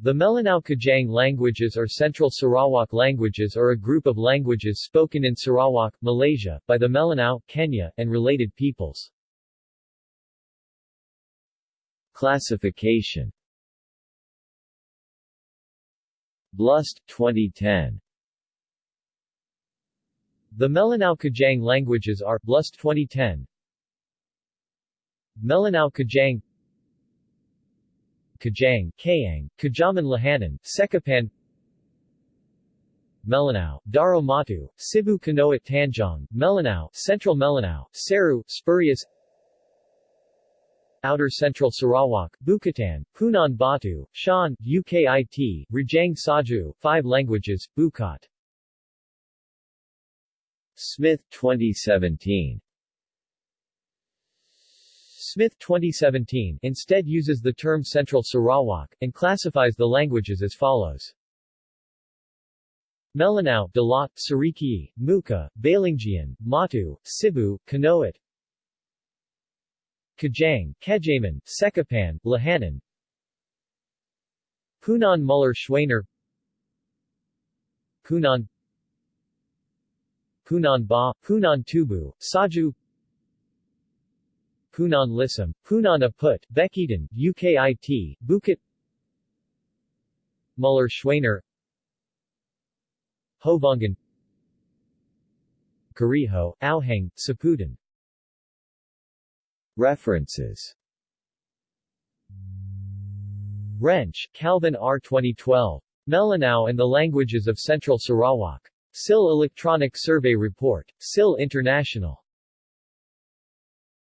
The Melanau-Kajang languages or Central Sarawak languages are a group of languages spoken in Sarawak, Malaysia, by the Melanau, Kenya, and related peoples. Classification Blust, 2010 The Melanau-Kajang languages are Blust 2010 Melanau-Kajang Kajang, Kayang, Kajaman Lahanan, Sekapan Melanau, Daro Matu, Cebu Kanoat Tanjong, Melanau, Central Melanau, Seru, Spurious Outer Central Sarawak, Bukatan, Punan Batu, Shan, UKIT, Rajang Saju, Five Languages, Bukat. Smith 2017 Smith 2017 instead uses the term Central Sarawak, and classifies the languages as follows. Melanau, Dalat, Siriki, Muka, Balinggian, Matu, Cebu, Kanoat. Kajang, Kejaman, Sekapan, Lahanan. Punan Muller Schwaner Punan. Punan Ba, Punan Tubu, Saju Punan Lisam, Punan Aput, Bekitan, UKIT, Bukit Muller Schwaner Hovongan Kariho, Auhang, Saputan References Rensch, Calvin R. 2012. Melanau and the Languages of Central Sarawak. SIL Electronic Survey Report. SIL International.